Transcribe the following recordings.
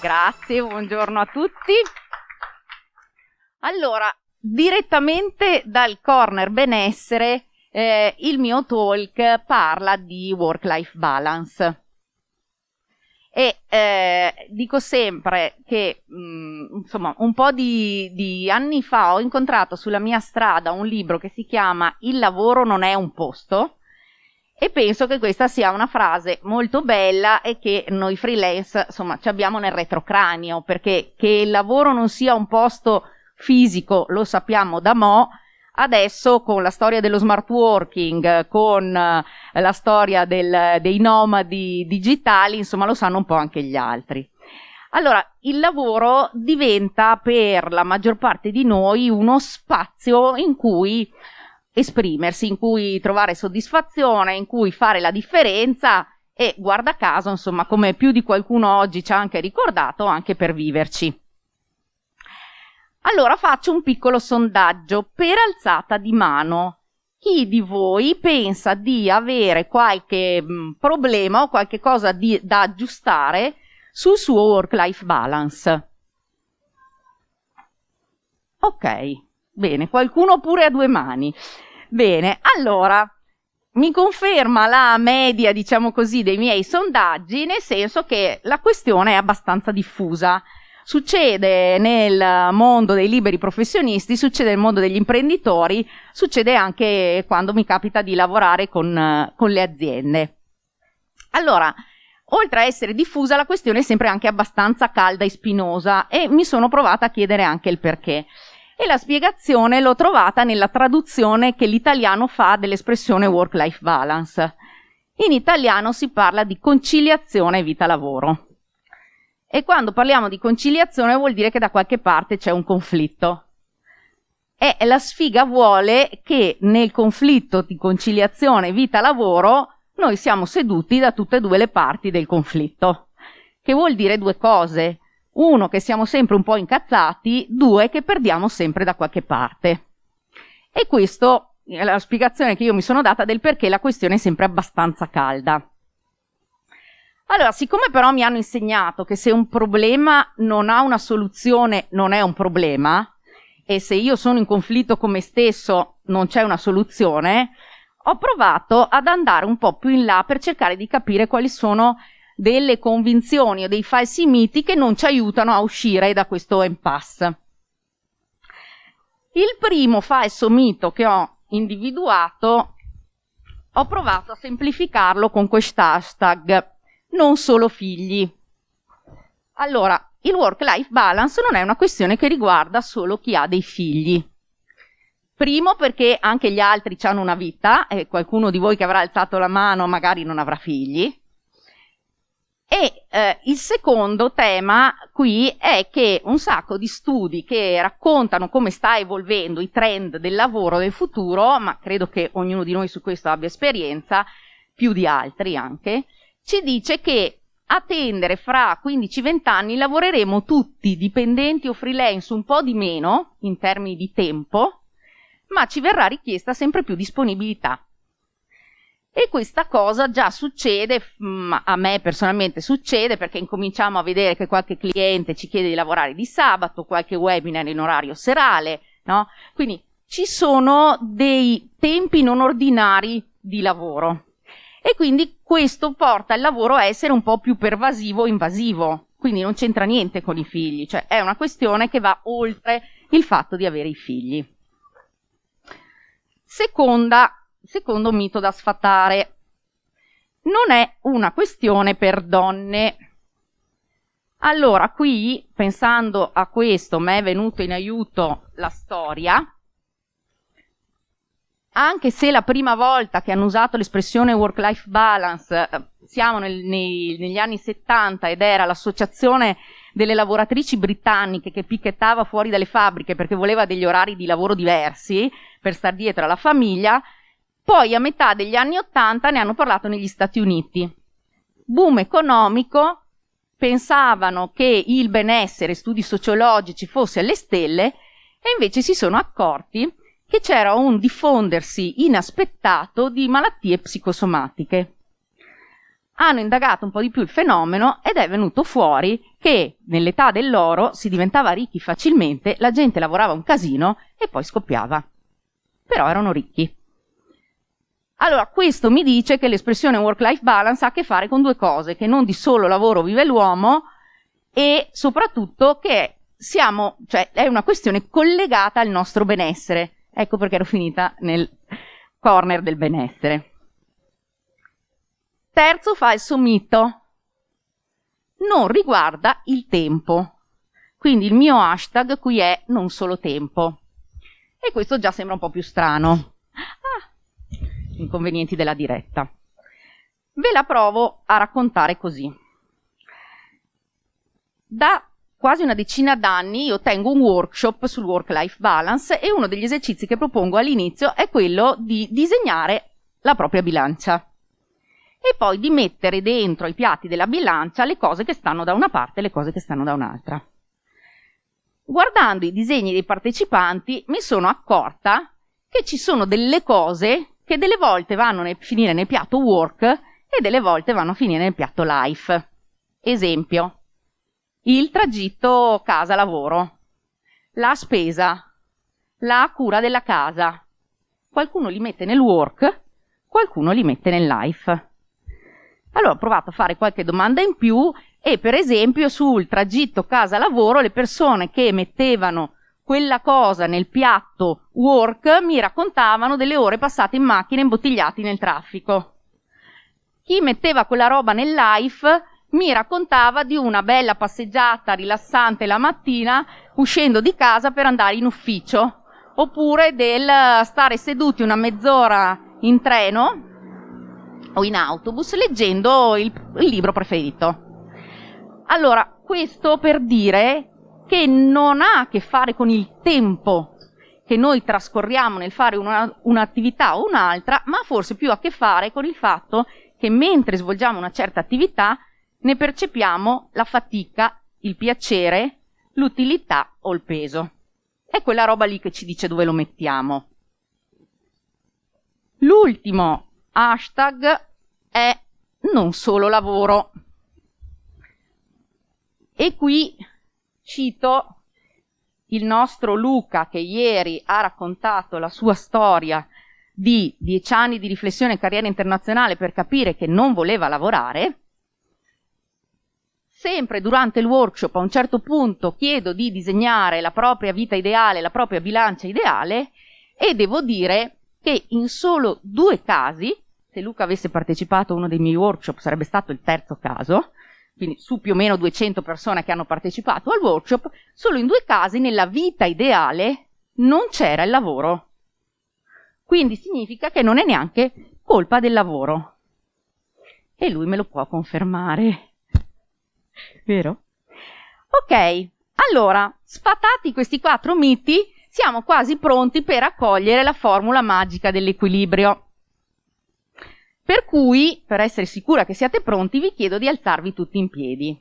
Grazie, buongiorno a tutti. Allora, direttamente dal corner benessere, eh, il mio talk parla di work-life balance. E eh, dico sempre che, mh, mm, insomma, un po' di, di anni fa ho incontrato sulla mia strada un libro che si chiama Il lavoro non è un posto, e penso che questa sia una frase molto bella e che noi freelance insomma ci abbiamo nel retrocranio perché che il lavoro non sia un posto fisico lo sappiamo da mo' adesso con la storia dello smart working con eh, la storia del, dei nomadi digitali insomma lo sanno un po' anche gli altri. Allora, il lavoro diventa per la maggior parte di noi uno spazio in cui esprimersi, in cui trovare soddisfazione, in cui fare la differenza e guarda caso, insomma, come più di qualcuno oggi ci ha anche ricordato, anche per viverci. Allora faccio un piccolo sondaggio per alzata di mano. Chi di voi pensa di avere qualche mm, problema o qualche cosa di, da aggiustare sul suo work-life balance? Ok, bene, qualcuno pure a due mani. Bene, allora, mi conferma la media, diciamo così, dei miei sondaggi, nel senso che la questione è abbastanza diffusa. Succede nel mondo dei liberi professionisti, succede nel mondo degli imprenditori, succede anche quando mi capita di lavorare con, con le aziende. Allora, oltre a essere diffusa, la questione è sempre anche abbastanza calda e spinosa e mi sono provata a chiedere anche il perché e la spiegazione l'ho trovata nella traduzione che l'italiano fa dell'espressione work-life balance. In italiano si parla di conciliazione vita-lavoro. E quando parliamo di conciliazione vuol dire che da qualche parte c'è un conflitto. E la sfiga vuole che nel conflitto di conciliazione vita-lavoro noi siamo seduti da tutte e due le parti del conflitto. Che vuol dire due cose uno, che siamo sempre un po' incazzati, due, che perdiamo sempre da qualche parte. E questo è la spiegazione che io mi sono data del perché la questione è sempre abbastanza calda. Allora, siccome però mi hanno insegnato che se un problema non ha una soluzione, non è un problema, e se io sono in conflitto con me stesso, non c'è una soluzione, ho provato ad andare un po' più in là per cercare di capire quali sono delle convinzioni o dei falsi miti che non ci aiutano a uscire da questo impasse. Il primo falso mito che ho individuato ho provato a semplificarlo con quest'hashtag non solo figli. Allora, il work-life balance non è una questione che riguarda solo chi ha dei figli. Primo perché anche gli altri hanno una vita e qualcuno di voi che avrà alzato la mano magari non avrà figli. E eh, il secondo tema qui è che un sacco di studi che raccontano come sta evolvendo i trend del lavoro del futuro, ma credo che ognuno di noi su questo abbia esperienza, più di altri anche, ci dice che a tendere fra 15-20 anni lavoreremo tutti dipendenti o freelance un po' di meno in termini di tempo, ma ci verrà richiesta sempre più disponibilità. E questa cosa già succede, mm, a me personalmente succede perché incominciamo a vedere che qualche cliente ci chiede di lavorare di sabato, qualche webinar in orario serale, no? Quindi ci sono dei tempi non ordinari di lavoro. E quindi questo porta il lavoro a essere un po' più pervasivo o invasivo. Quindi non c'entra niente con i figli, cioè è una questione che va oltre il fatto di avere i figli. Seconda secondo mito da sfatare. Non è una questione per donne. Allora, qui, pensando a questo, mi è venuto in aiuto la storia, anche se la prima volta che hanno usato l'espressione work-life balance eh, siamo nel, nei, negli anni 70 ed era l'associazione delle lavoratrici britanniche che picchettava fuori dalle fabbriche perché voleva degli orari di lavoro diversi per star dietro alla famiglia, poi a metà degli anni Ottanta ne hanno parlato negli Stati Uniti. Boom economico, pensavano che il benessere, studi sociologici fosse alle stelle e invece si sono accorti che c'era un diffondersi inaspettato di malattie psicosomatiche. hanno indagato un po' di più il fenomeno ed è venuto fuori che nell'età dell'oro si diventava ricchi facilmente, la gente lavorava un casino e poi scoppiava. Però erano ricchi. Allora, questo mi dice che l'espressione work-life balance ha a che fare con due cose, che non di solo lavoro vive l'uomo e soprattutto che siamo, cioè, è una questione collegata al nostro benessere. Ecco perché ero finita nel corner del benessere. Terzo falso mito. Non riguarda il tempo. Quindi il mio hashtag qui è non solo tempo. E questo già sembra un po' più strano. Inconvenienti della diretta. Ve la provo a raccontare così. Da quasi una decina d'anni io tengo un workshop sul work-life balance e uno degli esercizi che propongo all'inizio è quello di disegnare la propria bilancia e poi di mettere dentro i piatti della bilancia le cose che stanno da una parte e le cose che stanno da un'altra. Guardando i disegni dei partecipanti mi sono accorta che ci sono delle cose che delle volte vanno a finire nel piatto work e delle volte vanno a finire nel piatto life. Esempio, il tragitto casa-lavoro, la spesa, la cura della casa. Qualcuno li mette nel work, qualcuno li mette nel life. Allora ho provato a fare qualche domanda in più e per esempio sul tragitto casa-lavoro le persone che mettevano quella cosa nel piatto work mi raccontavano delle ore passate in macchina imbottigliati nel traffico. Chi metteva quella roba nel life mi raccontava di una bella passeggiata rilassante la mattina uscendo di casa per andare in ufficio, oppure del stare seduti una mezz'ora in treno o in autobus leggendo il, il libro preferito. Allora, questo per dire che non ha a che fare con il tempo che noi trascorriamo nel fare una, un'attività o un'altra, ma forse più a che fare con il fatto che mentre svolgiamo una certa attività ne percepiamo la fatica, il piacere, l'utilità o il peso. È quella roba lì che ci dice dove lo mettiamo. L'ultimo hashtag è non solo lavoro. E qui cito il nostro Luca che ieri ha raccontato la sua storia di dieci anni di riflessione e carriera internazionale per capire che non voleva lavorare. Sempre durante il workshop a un certo punto chiedo di disegnare la propria vita ideale, la propria bilancia ideale e devo dire che in solo due casi, se Luca avesse partecipato a uno dei miei workshop sarebbe stato il terzo caso, quindi su più o meno 200 persone che hanno partecipato al workshop, solo in due casi nella vita ideale non c'era il lavoro. Quindi significa che non è neanche colpa del lavoro. E lui me lo può confermare. Vero? Ok, allora, sfatati questi quattro miti, siamo quasi pronti per accogliere la formula magica dell'equilibrio. Per cui, per essere sicura che siate pronti, vi chiedo di alzarvi tutti in piedi.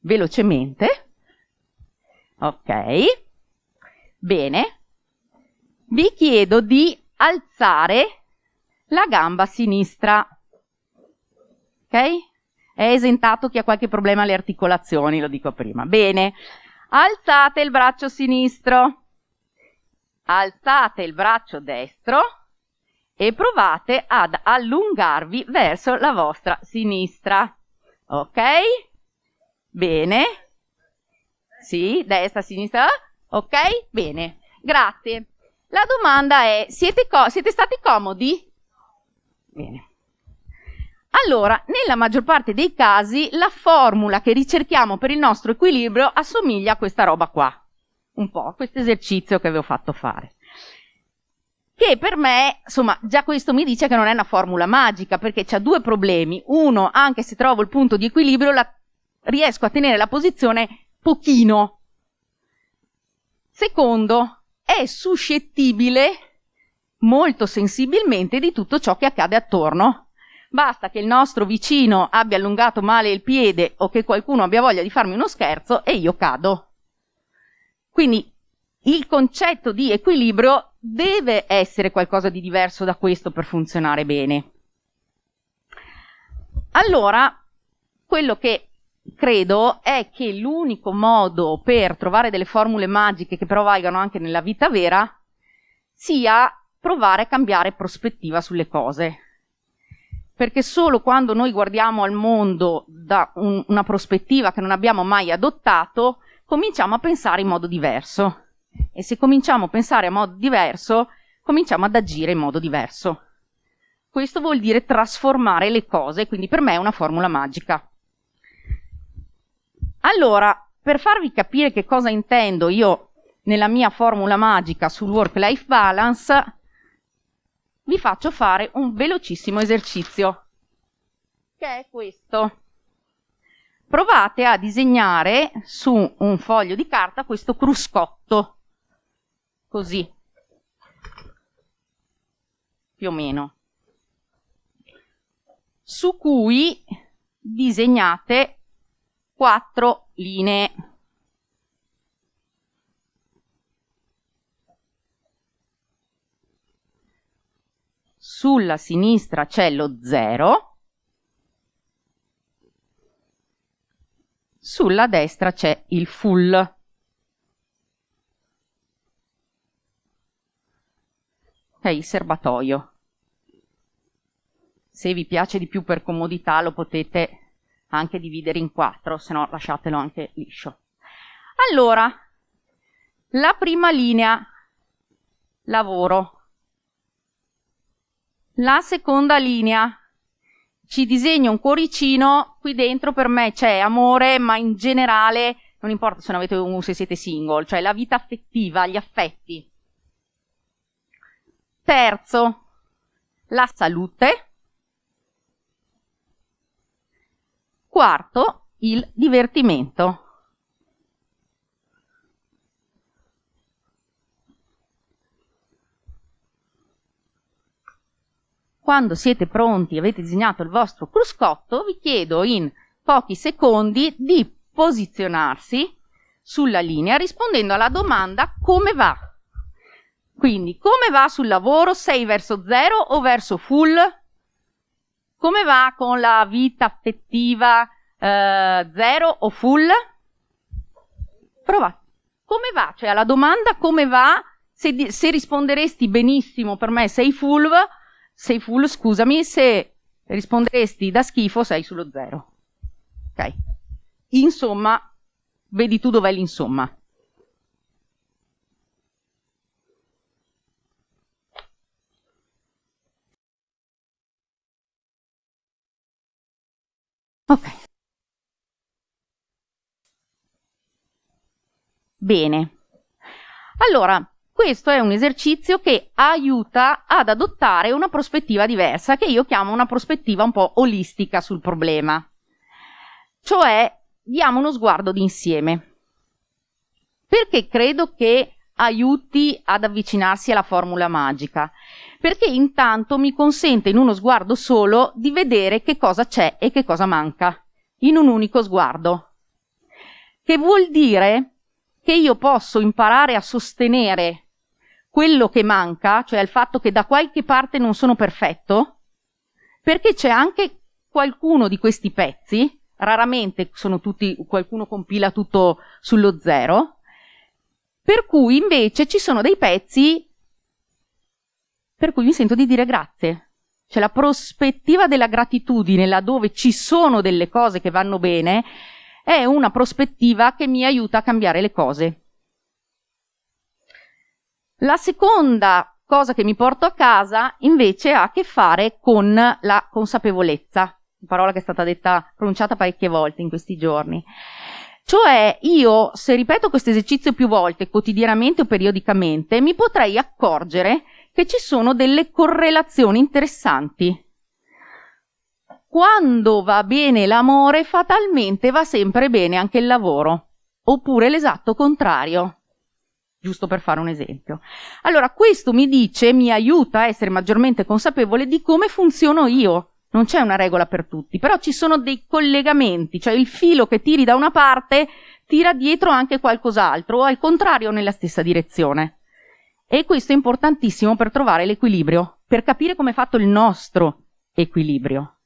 Velocemente. Ok. Bene. Vi chiedo di alzare la gamba sinistra. Ok? È esentato chi ha qualche problema alle articolazioni, lo dico prima. Bene, alzate il braccio sinistro, alzate il braccio destro e provate ad allungarvi verso la vostra sinistra. Ok? Bene. Sì, destra, sinistra. Ok? Bene. Grazie. La domanda è, siete, siete stati comodi? Bene. Allora, nella maggior parte dei casi, la formula che ricerchiamo per il nostro equilibrio assomiglia a questa roba qua. Un po', a questo esercizio che vi ho fatto fare. Che per me, insomma, già questo mi dice che non è una formula magica, perché c'ha due problemi. Uno, anche se trovo il punto di equilibrio, la, riesco a tenere la posizione pochino. Secondo, è suscettibile molto sensibilmente di tutto ciò che accade attorno Basta che il nostro vicino abbia allungato male il piede o che qualcuno abbia voglia di farmi uno scherzo e io cado. Quindi il concetto di equilibrio deve essere qualcosa di diverso da questo per funzionare bene. Allora, quello che credo è che l'unico modo per trovare delle formule magiche che però valgano anche nella vita vera sia provare a cambiare prospettiva sulle cose. Perché solo quando noi guardiamo al mondo da un, una prospettiva che non abbiamo mai adottato, cominciamo a pensare in modo diverso. E se cominciamo a pensare in modo diverso, cominciamo ad agire in modo diverso. Questo vuol dire trasformare le cose, quindi per me è una formula magica. Allora, per farvi capire che cosa intendo io nella mia formula magica sul work-life balance, vi faccio fare un velocissimo esercizio, che è questo. Provate a disegnare su un foglio di carta questo cruscotto, così, più o meno, su cui disegnate quattro linee. Sulla sinistra c'è lo 0, sulla destra c'è il full. Ok, il serbatoio. Se vi piace di più per comodità lo potete anche dividere in quattro, se no lasciatelo anche liscio. Allora, la prima linea, lavoro. La seconda linea, ci disegno un cuoricino, qui dentro per me c'è amore, ma in generale non importa se, avete se siete single, cioè la vita affettiva, gli affetti. Terzo, la salute. Quarto, il divertimento. Quando siete pronti e avete disegnato il vostro cruscotto, vi chiedo in pochi secondi di posizionarsi sulla linea rispondendo alla domanda come va. Quindi, come va sul lavoro? Sei verso zero o verso full? Come va con la vita affettiva eh, zero o full? Provate. Come va? Cioè alla domanda come va, se, se risponderesti benissimo per me sei full, sei full, scusami, se risponderesti da schifo sei sullo zero. Ok? Insomma, vedi tu dov'è l'insomma. Ok. Bene. Allora, questo è un esercizio che aiuta ad adottare una prospettiva diversa, che io chiamo una prospettiva un po' olistica sul problema. Cioè, diamo uno sguardo d'insieme. Perché credo che aiuti ad avvicinarsi alla formula magica? Perché intanto mi consente in uno sguardo solo di vedere che cosa c'è e che cosa manca, in un unico sguardo. Che vuol dire che io posso imparare a sostenere quello che manca, cioè il fatto che da qualche parte non sono perfetto, perché c'è anche qualcuno di questi pezzi, raramente sono tutti, qualcuno compila tutto sullo zero, per cui invece ci sono dei pezzi per cui mi sento di dire grazie. Cioè la prospettiva della gratitudine laddove ci sono delle cose che vanno bene è una prospettiva che mi aiuta a cambiare le cose. La seconda cosa che mi porto a casa invece ha a che fare con la consapevolezza, parola che è stata detta, pronunciata parecchie volte in questi giorni. Cioè io, se ripeto questo esercizio più volte, quotidianamente o periodicamente, mi potrei accorgere che ci sono delle correlazioni interessanti. Quando va bene l'amore, fatalmente va sempre bene anche il lavoro, oppure l'esatto contrario. Giusto per fare un esempio. Allora, questo mi dice, mi aiuta a essere maggiormente consapevole di come funziono io. Non c'è una regola per tutti, però ci sono dei collegamenti, cioè il filo che tiri da una parte tira dietro anche qualcos'altro, o al contrario nella stessa direzione. E questo è importantissimo per trovare l'equilibrio, per capire come è fatto il nostro equilibrio.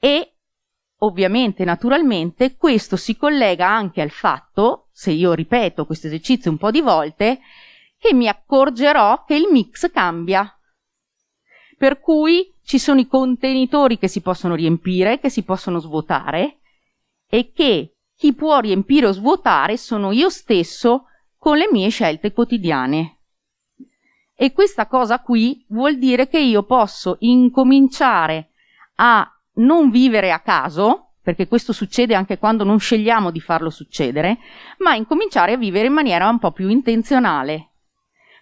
e ovviamente, naturalmente, questo si collega anche al fatto, se io ripeto questo esercizio un po' di volte, che mi accorgerò che il mix cambia. Per cui ci sono i contenitori che si possono riempire, che si possono svuotare e che chi può riempire o svuotare sono io stesso con le mie scelte quotidiane. E questa cosa qui vuol dire che io posso incominciare a non vivere a caso, perché questo succede anche quando non scegliamo di farlo succedere, ma incominciare a vivere in maniera un po' più intenzionale.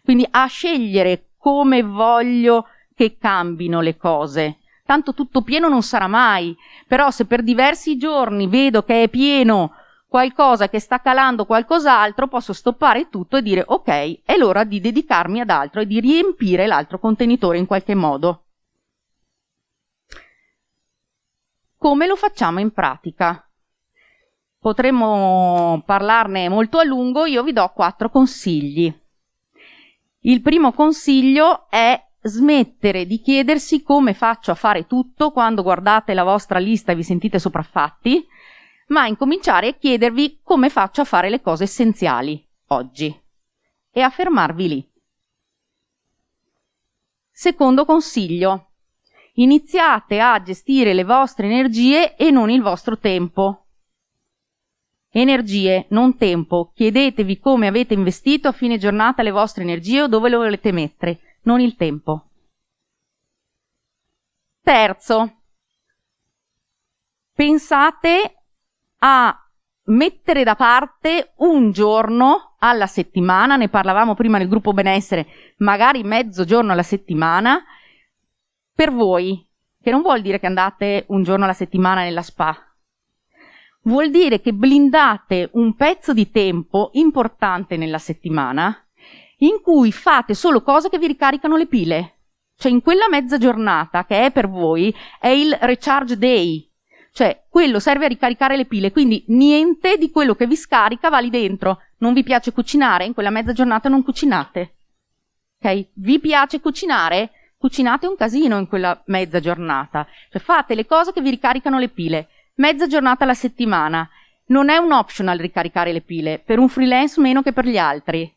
Quindi a scegliere come voglio che cambino le cose. Tanto tutto pieno non sarà mai, però se per diversi giorni vedo che è pieno qualcosa che sta calando qualcos'altro, posso stoppare tutto e dire ok, è l'ora di dedicarmi ad altro e di riempire l'altro contenitore in qualche modo. Come lo facciamo in pratica? Potremmo parlarne molto a lungo, io vi do quattro consigli. Il primo consiglio è smettere di chiedersi come faccio a fare tutto quando guardate la vostra lista e vi sentite sopraffatti, ma incominciare a chiedervi come faccio a fare le cose essenziali oggi e a fermarvi lì. Secondo consiglio, iniziate a gestire le vostre energie e non il vostro tempo. Energie, non tempo. Chiedetevi come avete investito a fine giornata le vostre energie o dove le volete mettere, non il tempo. Terzo, pensate a mettere da parte un giorno alla settimana, ne parlavamo prima nel gruppo benessere, magari mezzo giorno alla settimana, per voi, che non vuol dire che andate un giorno alla settimana nella spa, vuol dire che blindate un pezzo di tempo importante nella settimana in cui fate solo cose che vi ricaricano le pile. Cioè in quella mezza giornata che è per voi è il recharge day, cioè, quello serve a ricaricare le pile, quindi niente di quello che vi scarica va lì dentro. Non vi piace cucinare? In quella mezza giornata non cucinate. Ok? Vi piace cucinare? Cucinate un casino in quella mezza giornata. Cioè, fate le cose che vi ricaricano le pile. Mezza giornata alla settimana. Non è un optional ricaricare le pile, per un freelance meno che per gli altri.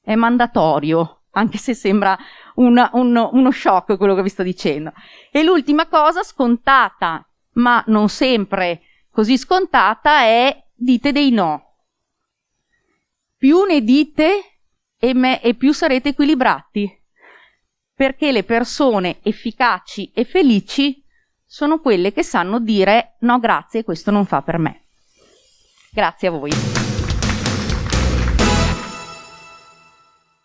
È mandatorio, anche se sembra una, un, uno shock quello che vi sto dicendo. E l'ultima cosa scontata ma non sempre così scontata è dite dei no. Più ne dite e, me, e più sarete equilibrati, perché le persone efficaci e felici sono quelle che sanno dire no grazie, questo non fa per me. Grazie a voi.